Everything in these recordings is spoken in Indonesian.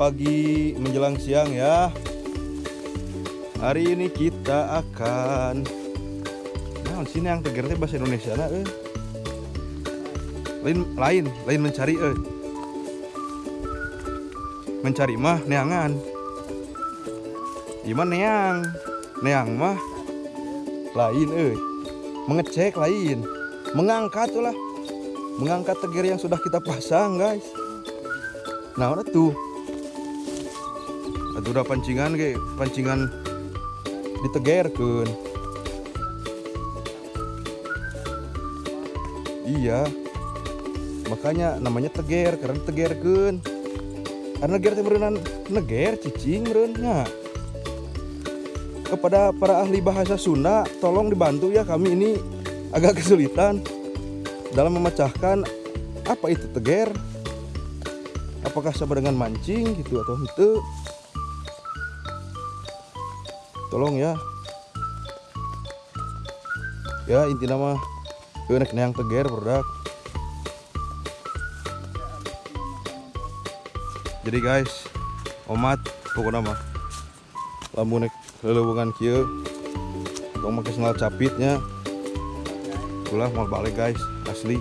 Pagi menjelang siang ya. Hari ini kita akan Nah, sini yang tegernya bahasa Indonesia nah, eh. Lain lain, lain mencari eh. Mencari mah neangan. Gimana neang? Neang mah lain eh. Mengecek lain. Mengangkat lah. Mengangkat teger yang sudah kita pasang, guys. Nah, udah tuh. Aduh udah pancingan kayak pancingan ditegerkeun. Iya. Makanya namanya teger karena tegerkeun. Karena neger teh berenang neger cicing berenang. Kepada para ahli bahasa Sunda, tolong dibantu ya kami ini agak kesulitan dalam memecahkan apa itu teger apakah sama dengan mancing gitu atau itu tolong ya. Ya inti nama. Enak yang teger produk jadi guys omat pokoknya mah lamun nek lelewungan kieu tong make capitnya. Ulah mau balik guys asli.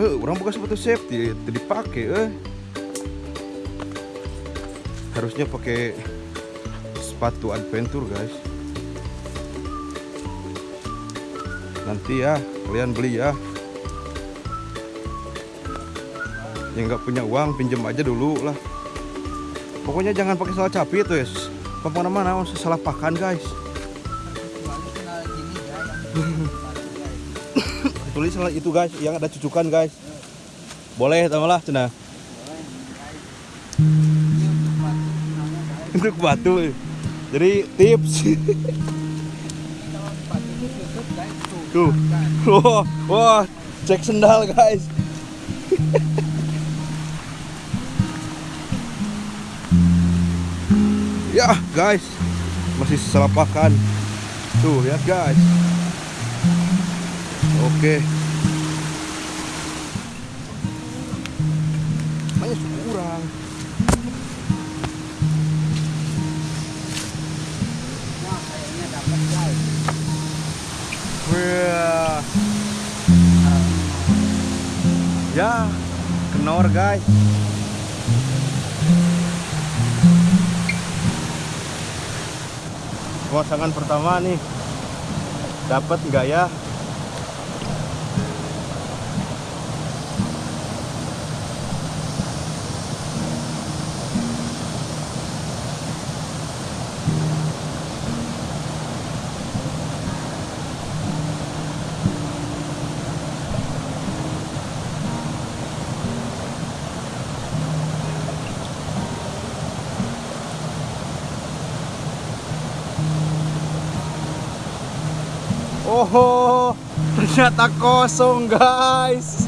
Eh orang buka sepatu safety dipakai eh harusnya pakai sepatu adventure guys. Nanti ya kalian beli ya. Yang nggak punya uang pinjam aja dulu lah. Pokoknya jangan pakai salah capit tuh ya ke mana-mana salah pakan guys. Tulis itu guys yang ada cucukan guys. Boleh lah cina untuk batu. Jadi tips. Tuh. Wah wah cek sendal guys. Ya guys. Masih salah pakan tuh lihat guys. Oke. Banyak guys. Pemasangan pertama nih. Dapat nggak ya? Oh, ternyata kosong guys.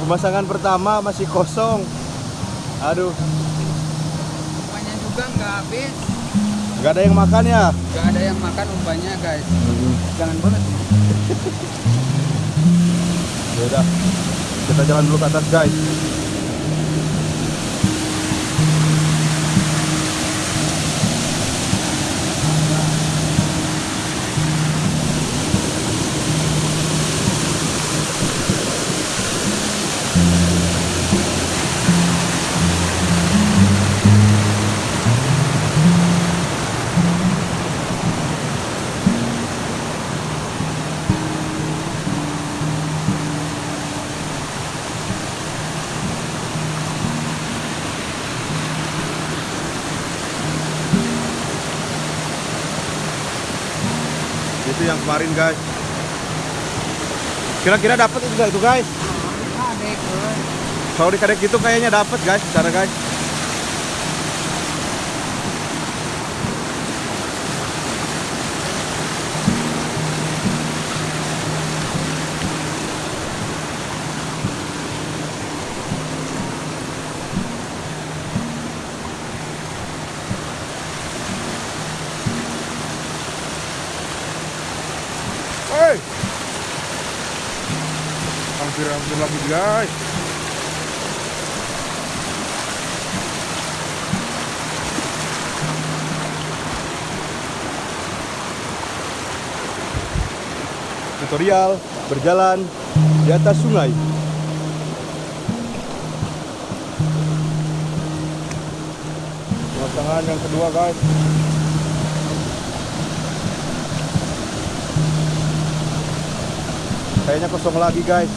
Pemasangan pertama masih kosong. Aduh, Umpannya juga nggak habis. nggak ada yang makan ya? Nggak ada yang makan umpannya guys. Jangan banget. Ya udah, kita jalan dulu ke atas guys. Kemarin guys. Kira-kira dapat juga itu guys. Kalau di kadek itu kayaknya dapat guys, cara guys. Hei. hampir-hampir lagi guys. Tutorial berjalan di atas sungai. Pemasangan yang kedua guys kayaknya kosong lagi guys.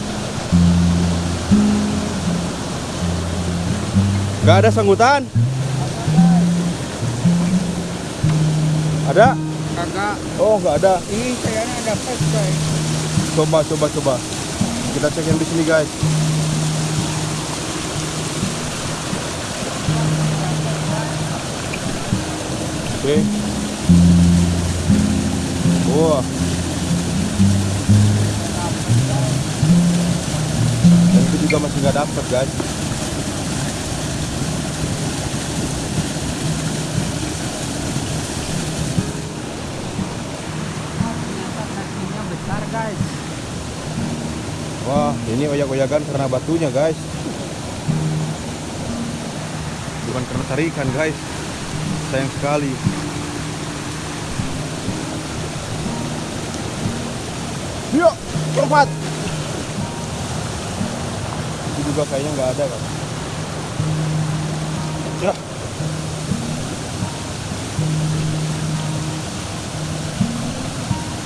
Gak ada sanggutan? Ada? Kakak, oh nggak ada. Ini kayaknya ada pes guys. coba coba coba. Kita cek yang di sini guys. Oke. Wah. dan juga masih nggak dapet guys. Wah, ini oyak-oyakan karena batunya, guys. Bukan karena tarikan, guys. Sayang sekali. Yuk, lompat. Juga kayaknya nggak ada, kan? Ya.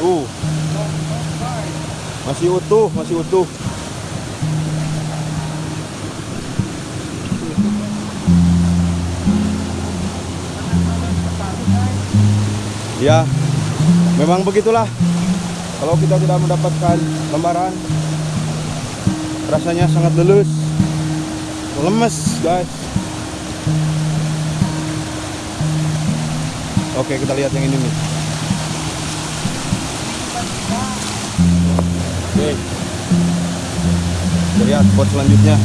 Tuh, masih utuh, masih utuh. Ya, memang begitulah. Kalau kita tidak mendapatkan lembaran, rasanya sangat lulus, lemes, guys. Oke, kita lihat yang ini nih. Oke. Kita lihat spot selanjutnya.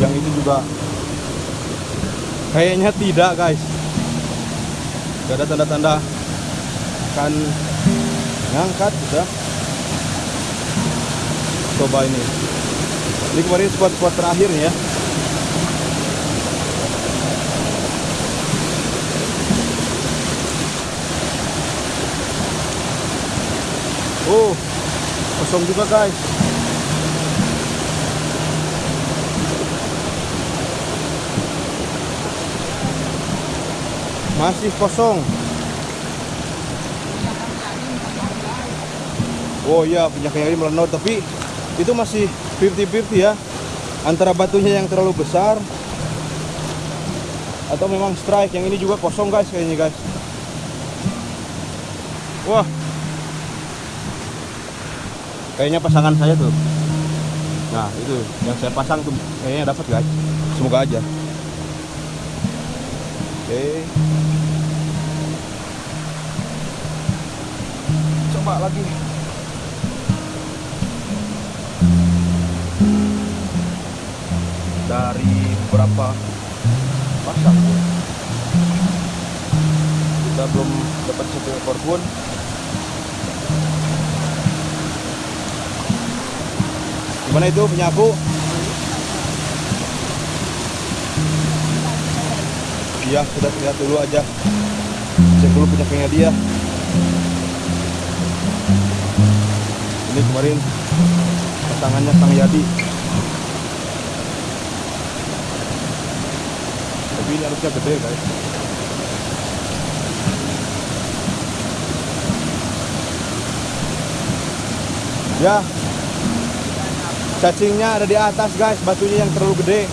Yang itu juga kayaknya tidak, guys. Gak ada tanda-tanda akan ngangkat sudah. Coba ini. Ini kemarin spot-spot terakhir ya. Oh, kosong juga guys. Masih kosong. Oh iya, penyakit ini melenot tapi itu masih 50-50 ya. Antara batunya yang terlalu besar atau memang strike yang ini juga kosong guys kayaknya guys. Wah, kayaknya pasangan saya tuh nah itu yang saya pasang tuh kayaknya dapat guys semoga aja oke coba lagi dari beberapa pasang kita belum dapat satu ekor pun Gimana itu penyapu? Iya, kita lihat dulu aja. Cek dulu penyakitnya dia. Kemarin pasangannya Sang Yadi. Tapi ini harusnya gede, guys. Ya, Cacingnya ada di atas guys, batunya yang terlalu gede.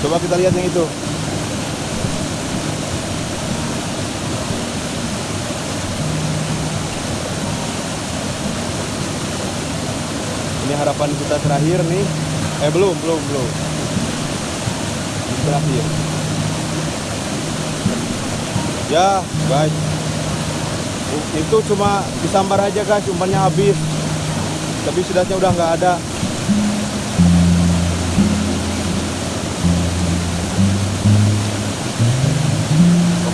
Coba kita lihat yang itu. Harapan kita terakhir nih. Eh belum, belum, belum. Terakhir. Ya, guys. Itu cuma disambar aja guys, umpannya habis. Tapi sudatnya udah nggak ada.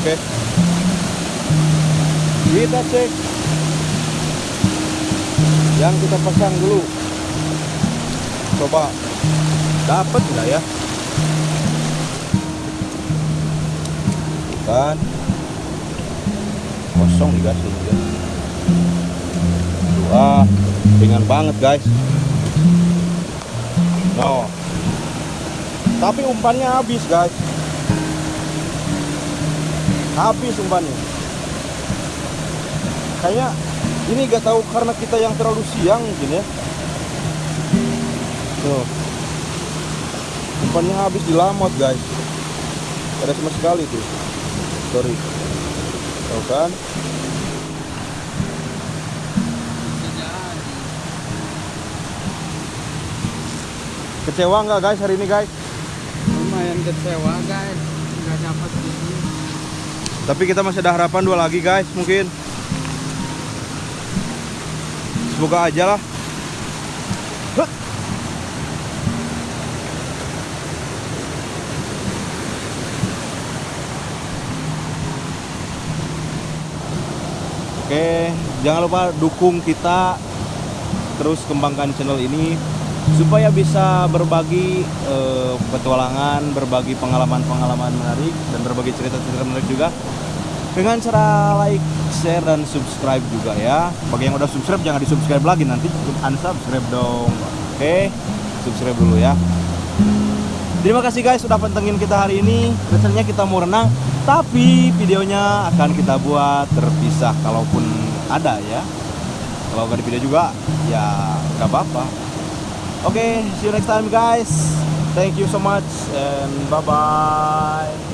Oke. Kita cek yang kita pasang dulu. Coba dapat nggak ya? Bukan kosong nih guys guys. Wah, ringan banget guys. No. Tapi umpannya habis guys. Habis umpannya. Kayaknya ini gak tahu karena kita yang terlalu siang mungkin ya. Tuh. Umpannya habis di lamot guys. Ada sama sekali tuh. Sorry. Tahu kan? Kecewa nggak guys hari ini guys? lumayan kecewa guys nggak dapat ini Tapi kita masih ada harapan dua lagi guys mungkin. Semoga aja lah. Oke, jangan lupa dukung kita terus kembangkan channel ini supaya bisa berbagi eh, petualangan, berbagi pengalaman-pengalaman menarik dan berbagi cerita-cerita menarik juga dengan cara like, share dan subscribe juga ya. Bagi yang udah subscribe jangan di-subscribe lagi nanti unsubscribe dong. Oke, subscribe dulu ya. Terima kasih guys sudah pantengin kita hari ini. Rencananya kita mau renang, tapi videonya akan kita buat terpisah kalaupun ada ya. Kalau nggak di video juga, ya nggak apa-apa. Oke, see you next time guys. Thank you so much and bye bye.